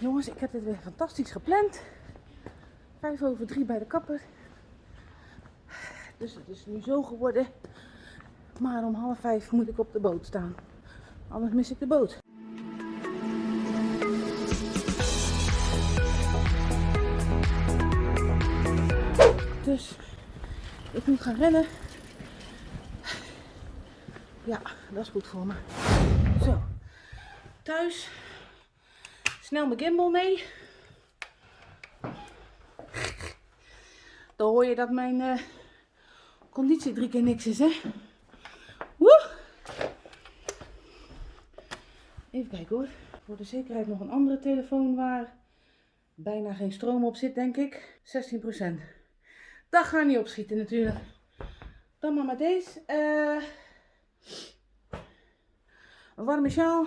Jongens, ik heb dit weer fantastisch gepland. Vijf over drie bij de kapper. Dus het is nu zo geworden. Maar om half vijf moet ik op de boot staan. Anders mis ik de boot. Dus ik moet gaan rennen. Ja, dat is goed voor me. Zo, thuis. Snel mijn gimbal mee. Dan hoor je dat mijn eh, conditie drie keer niks is, hè? Woe! Even kijken hoor. Voor de zekerheid nog een andere telefoon waar bijna geen stroom op zit, denk ik. 16%. Dat gaat niet opschieten natuurlijk. Dan maar met deze. eh, een warme sjaal.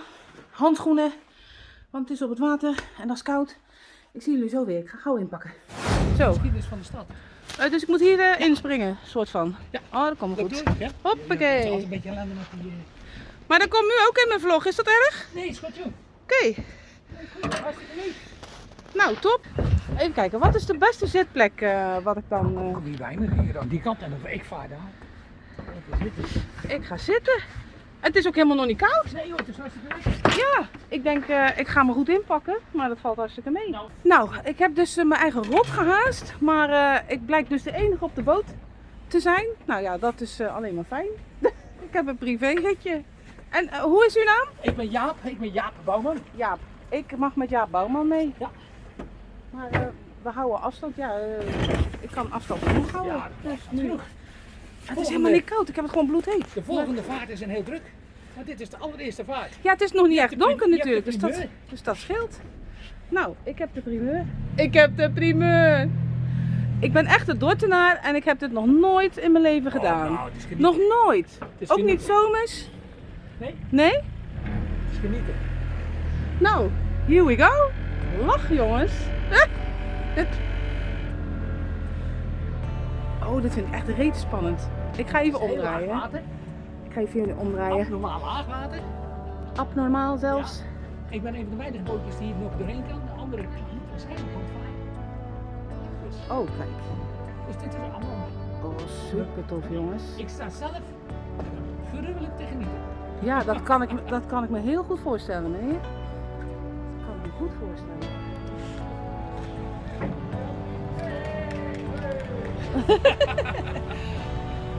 Handschoenen. Want het is op het water en dat is koud. Ik zie jullie zo weer. Ik ga gauw inpakken. Zo. Geschiedenis van de stad. Eh, dus ik moet hier eh, inspringen, soort van. Ja. Oh, dat komt goed. doe ik? Hoppakee. Een beetje ellende met die... eh, Maar dat komt nu ook in mijn vlog. Is dat erg? Nee, is goed joh. Oké. Hartstikke leuk. Nou, top. Even kijken. Wat is de beste zitplek wat ik dan... eh, Kom hier me, hier aan die kant en ik vaar daar. Ik ga zitten. Het is ook helemaal nog niet koud. Nee joh, het is hartstikke leuk. Ja, ik denk eh, ik ga me goed inpakken, maar dat valt hartstikke mee. Nou. Nou, ik heb dus eh, mijn eigen rot gehaast, maar eh, ik blijk dus de enige op de boot te zijn. Nou ja, dat is alleen maar fijn. ik heb een privéritje. En hoe is uw naam? Ik ben Jaap, ik ben Jaap Bouwman. Jaap. Ik mag met Jaap Bouwman mee. Ja. Maar we houden afstand. Ja, ik kan afstand genoeg houden. Ja, dus dat is nu. Het is helemaal niet koud, ik heb het gewoon bloedheet. De volgende vaart is een heel druk. Want dit is de allereerste vaart. Ja, het is nog niet echt donker natuurlijk, dus dat, dus dat scheelt. Nou, ik heb de primeur. Ik heb de primeur. Ik ben echt een Dordtenaar en ik heb dit nog nooit in mijn leven gedaan. Oh, nou, het is genieten. nog nooit. is Ook niet zomers. Nee, Nee? het is genieten. Nou, here we go. Lach jongens. Oh, dit vind ik echt reet spannend. Ik ga even omdraaien. Ik ga even jullie omdraaien. Normaal laag water. Abnormaal zelfs. Ik ben een van de weinige bootjes die hier nog doorheen kan. De andere niet. Waarschijnlijk varen. Dus, Oh, kijk. dus dit is allemaal. Oh, super tof jongens. Ik sta zelf gruwelijk te genieten. Ja, dat kan, ik, dat kan ik me heel goed voorstellen, meneer. Dat kan ik me goed voorstellen.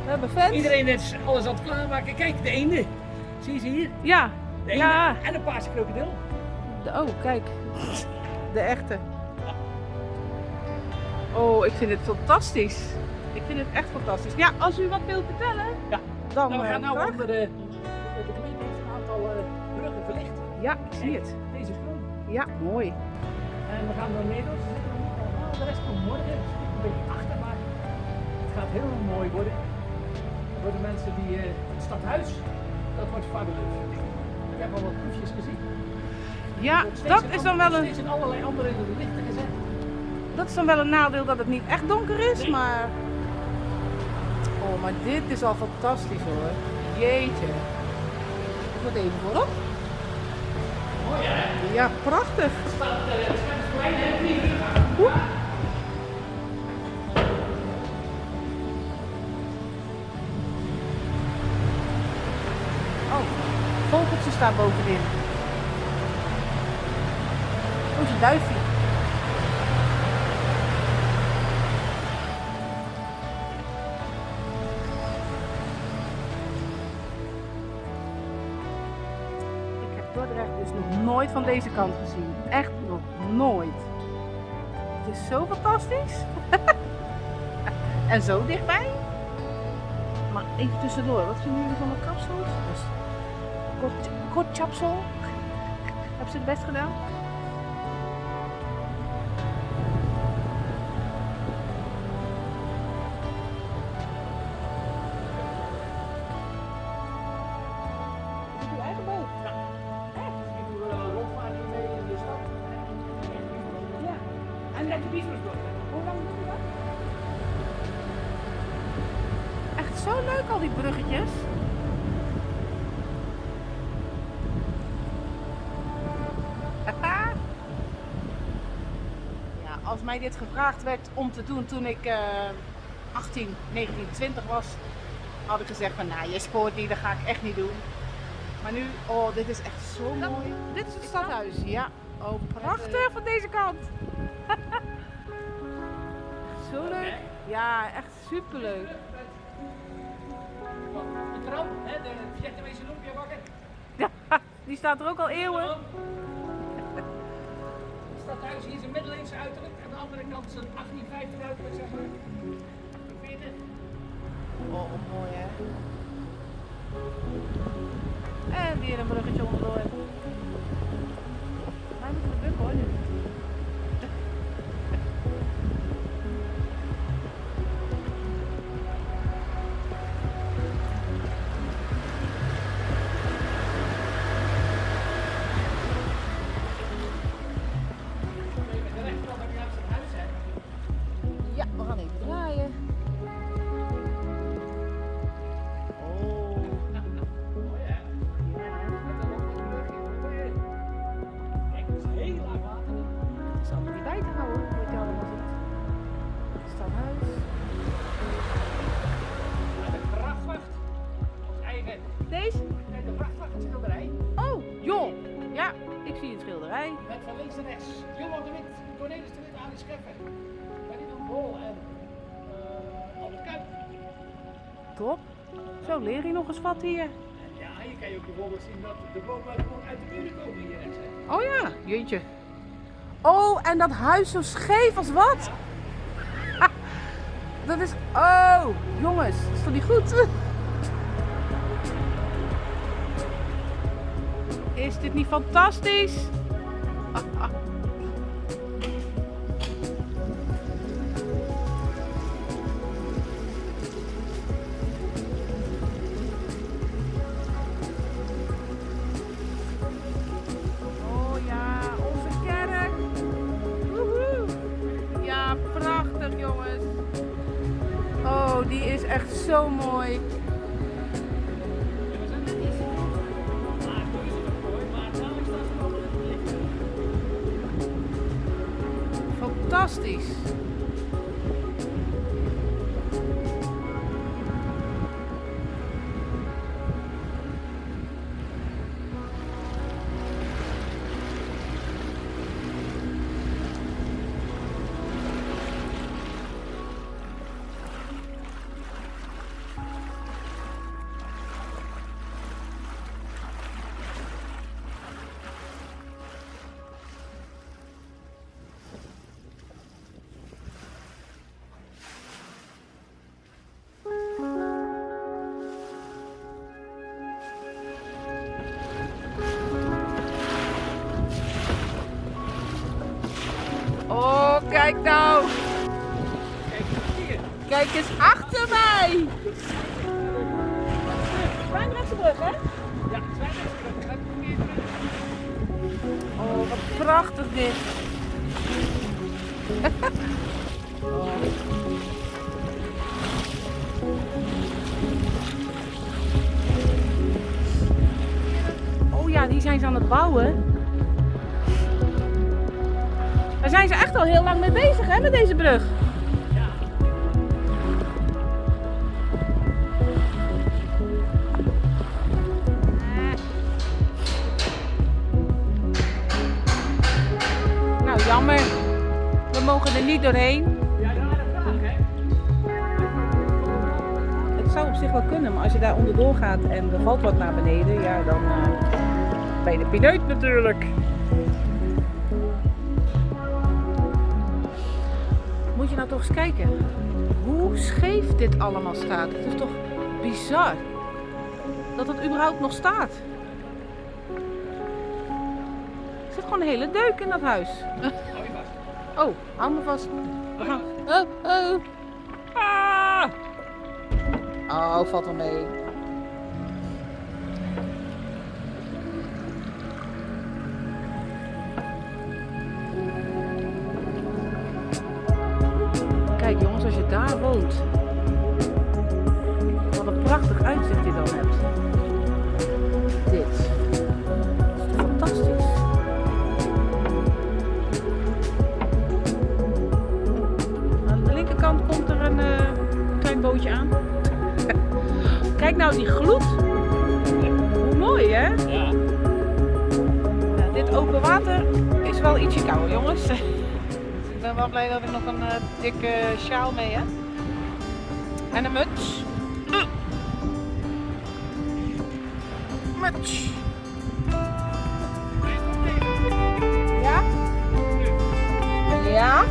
We hebben vet. Iedereen is alles aan het klaarmaken. Kijk, de eenden. Zie je ze hier? Ja, De ja. En een paarse krokodil. De, oh, kijk. De echte. Oh, ik vind het fantastisch. Ik vind het echt fantastisch. Ja, als u wat wilt vertellen, Ja. dan Nou, we gaan eh, nou graag. onder de, de gemeente heeft een aantal eh, bruggen verlicht. Ja, ik zie het. Deze stroom. Ja, mooi. En we gaan door Nederland. Heel mooi worden. Voor de mensen die eh, het stadhuis, dat wordt fabulous. Ik heb al wat proefjes gezien. Ja, dat is dan wel een, Steeds in allerlei andere lichten gezet. dat is dan wel een nadeel dat het niet echt donker is, Nee. maar... Oh, maar dit is al fantastisch hoor. Jeetje. Ik moet even voorop. Mooi hè? Ja, prachtig. Het staat, eh, het klein en niet. Vogeltje staat bovenin. Oh, een duifje. Ik heb Dordrecht dus nog nooit van deze kant gezien. Echt nog nooit. Het is zo fantastisch. en zo dichtbij. Maar even tussendoor, wat vinden jullie van de kapsels? Dus, kort, kort chapsel. Hebben ze het best gedaan? Is het uw eigen boot? Mij dit gevraagd werd om te doen toen ik eh 18, 19, 20 was, had ik gezegd van nou, je spoort niet, dat ga ik echt niet doen. Maar nu, oh, dit is echt zo mooi. Dit is het stadhuis. stadhuis, ja. Oh, Prachtig van deze kant. Zo leuk. Ja, echt superleuk. De tram, hè, de Vietnamese lumpia bakken. Die staat er ook al eeuwen. Stadhuis hier is een middeleeuwse uiterlijk. Aan de andere kant een 1850 uiterlijk, zeg maar. Vind je het? Oh, mooi hè. En weer een bruggetje onderdoor. Wij moeten de buk hoor. Ali Scheffer. Ferdinand Bol en uh, Albert Kuip. Top. Zo leer je nog eens wat hier. Ja, hier kan je ook bijvoorbeeld zien dat de bomen uit de muren komen hier rechts. hè. Oh ja, jeetje. Oh, en dat huis zo scheef als wat? Dat is... Oh, jongens, dat is toch niet goed? Is dit niet fantastisch? Echt zo mooi. Kijk eens achter mij. Zwijndrechtse hè? Ja, niet meer. Oh, wat prachtig dit. Oh ja, die zijn ze aan het bouwen. Daar zijn ze echt al heel lang mee bezig, hè, met deze brug. Niet doorheen. Ja, ja, de vraag, hè. Het zou op zich wel kunnen, maar als je daar onderdoor gaat en er valt wat naar beneden, ja, dan eh, ben je de pineut natuurlijk. Moet je nou toch eens kijken hoe scheef dit allemaal staat. Het is toch bizar dat het überhaupt nog staat. Er zit gewoon een hele deuk in dat huis. Oh, hou me vast. Gaan. Oh, oh. Ah! Oh, valt wel mee. Die gloed. Hoe mooi hè? Ja. Nou, dit open water is wel ietsje kouder jongens. Dus ik ben wel blij dat ik nog een eh, dikke sjaal mee heb. En een muts. Muts. Ja? Ja? Ja,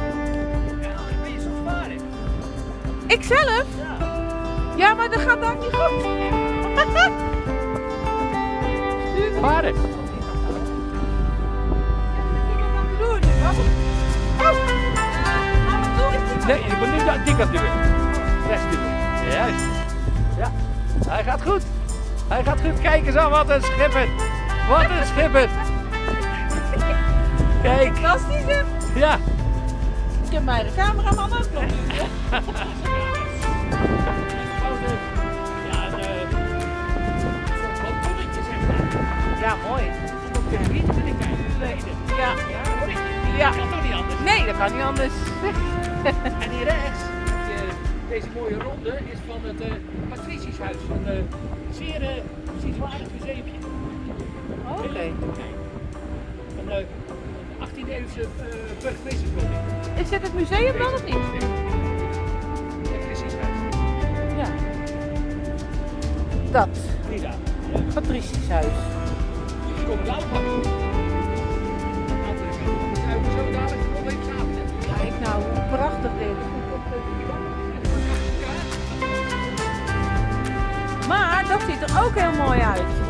ben je zo varen? Ik zelf? Ja. Ja, maar dat gaat dan niet goed. Doen. Nee, je moet nu dat aan duwen. Rechts duwen. Juist. Ja, hij gaat goed. Hij gaat goed. Kijk eens aan, wat een schipper. Wat een schipper. Kijk, Fantastisch hè? ja. Ik heb mijn cameraman ook nog. Ja, mooi. Op de. Ja. Ja. Dat kan toch niet anders? Nee, dat kan niet anders. En hier rechts, eh, deze mooie ronde, is van het uh, Patricieshuis. Een uh, zeer uh, bezienswaardig museumje. Oké. Een uh, 18e eeuwse burgemeesterswoning. Is dit het museum dan of niet? Patricieshuis. Ja. Dat. Patricisch huis. Komt. Kijk nou, hoe prachtig dit. Maar dat ziet er ook heel mooi uit.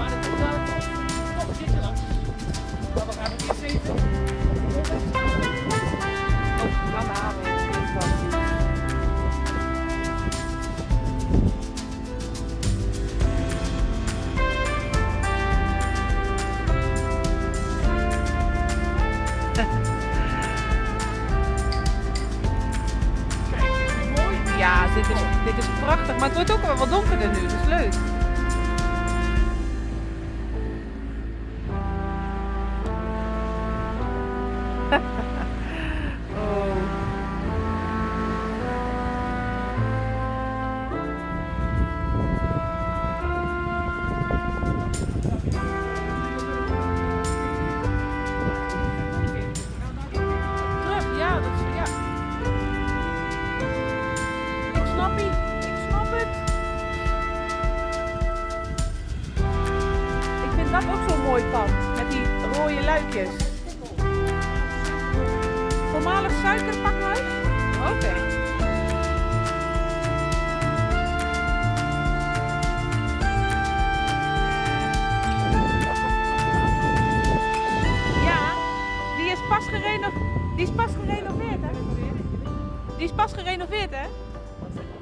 Is pas gerenoveerd, hè?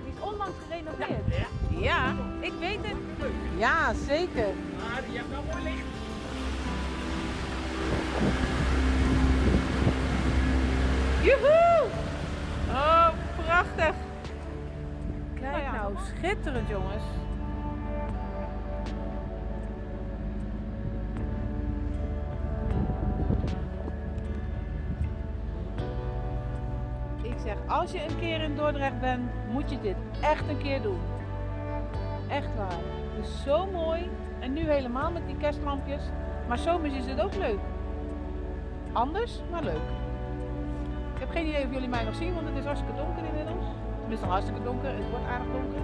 Die is onlangs gerenoveerd. Ja, Ja, ik weet het. Ja, zeker. maar je hebt wel mooi licht. Joehoe! Oh, prachtig. Kijk Nou ja, nou, schitterend jongens. Zeg, als je een keer in Dordrecht bent, moet je dit echt een keer doen. Echt waar. Het is zo mooi. En nu helemaal met die kerstlampjes. Maar zomers is het ook leuk. Anders, maar leuk. Ik heb geen idee of jullie mij nog zien, want het is hartstikke donker inmiddels. Tenminste, hartstikke donker. Het wordt aardig donker.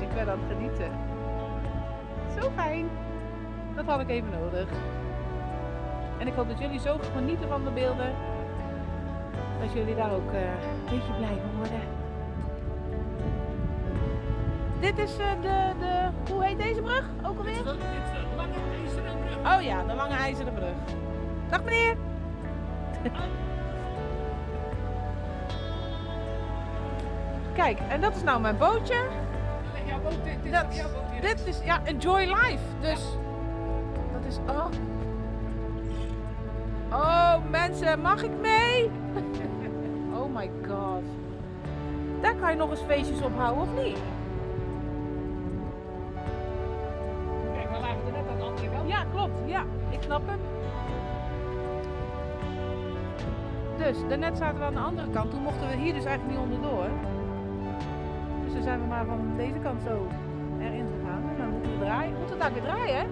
Ik ben aan het genieten. Zo fijn. Dat had ik even nodig. En ik hoop dat jullie zo genieten van de beelden. Dat jullie daar ook eh, een beetje blij van worden. Dit is eh, de, de, hoe heet deze brug ook alweer? Dit is de lange ijzeren brug. Oh ja, de lange ijzeren brug. Dag meneer. Kijk, en dat is nou mijn bootje. Jouw boot, dit, dit Dat, is jouw boot hier. dit is, ja, enjoy life. Dus, dat is, oh. Oh mensen, mag ik mee? My god. Daar kan je nog eens feestjes op houden, of niet? Kijk, we lagen er net aan de andere kant. Ja, klopt. Ja, ik snap hem. Dus, daarnet zaten we aan de andere kant. Toen mochten we hier dus eigenlijk niet onderdoor. Dus dan zijn we maar van deze kant zo erin gegaan. En dan moeten we draaien. Moeten we daar weer draaien, hè?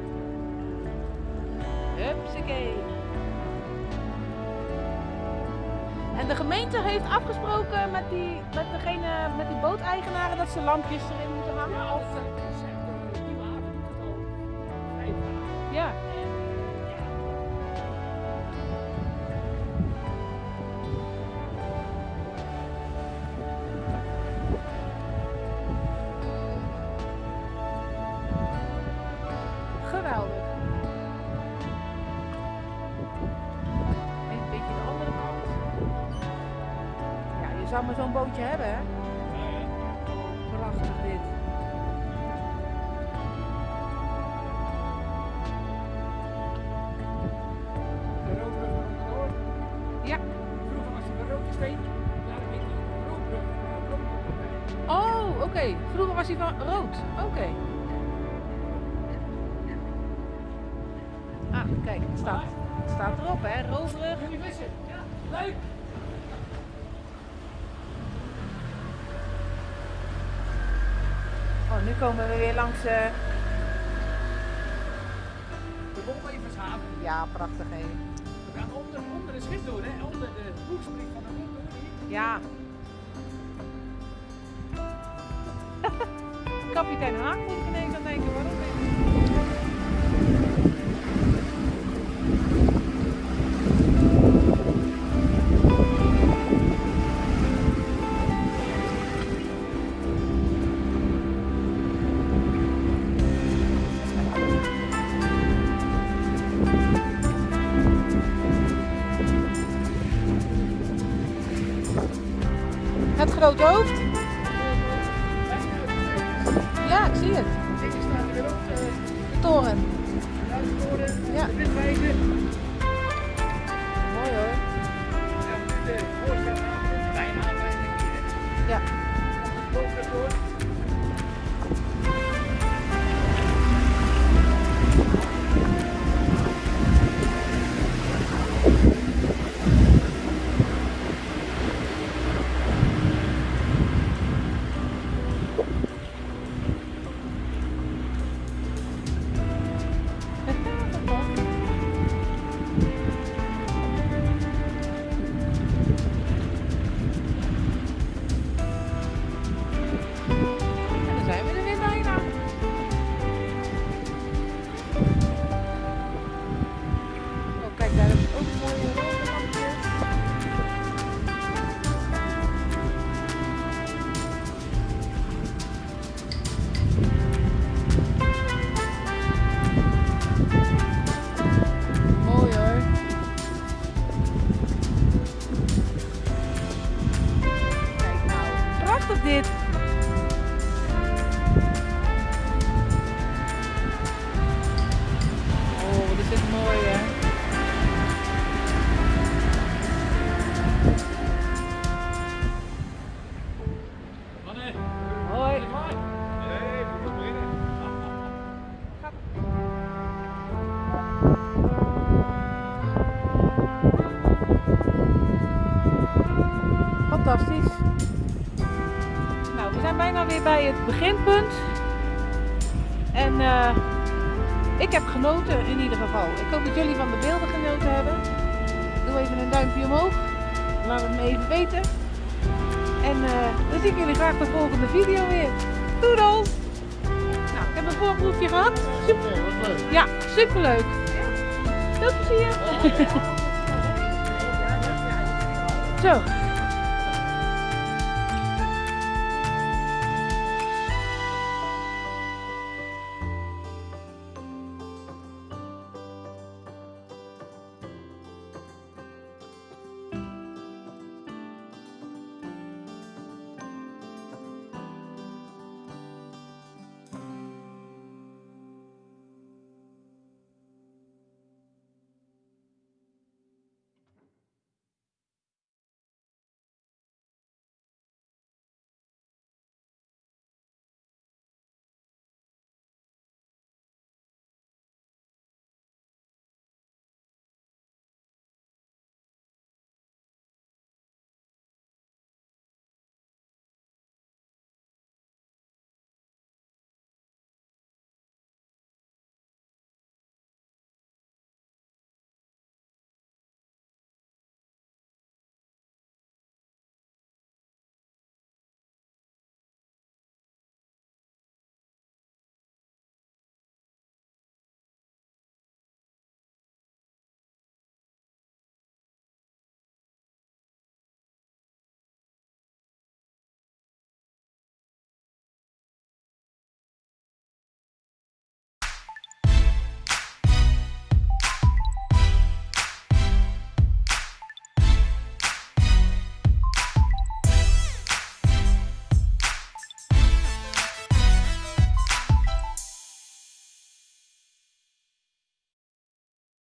Hupsakee. En de gemeente heeft afgesproken met, die, met, degene, met die booteigenaren dat ze lampjes erin moeten hangen. Of, zou maar zo'n bootje hebben, hè? Nu komen we weer langs. eh, De Bomlevershaven. Ja, prachtig, hè? We gaan onder, onder het schip door, hè? Onder de boegspriet van de boek. Ja. Kapitein Haak moet ik ineens aan denken. Waarom Het grote hoofd. Ja, ik zie het. De toren. Ja. Mooi hoor. Ja, duimpje omhoog. Laat het me even weten. En eh, dan zie ik jullie graag de volgende video weer. Doedels! Nou, ik heb een voorproefje gehad. Super. Wat leuk. Ja, superleuk. Veel plezier. Zo,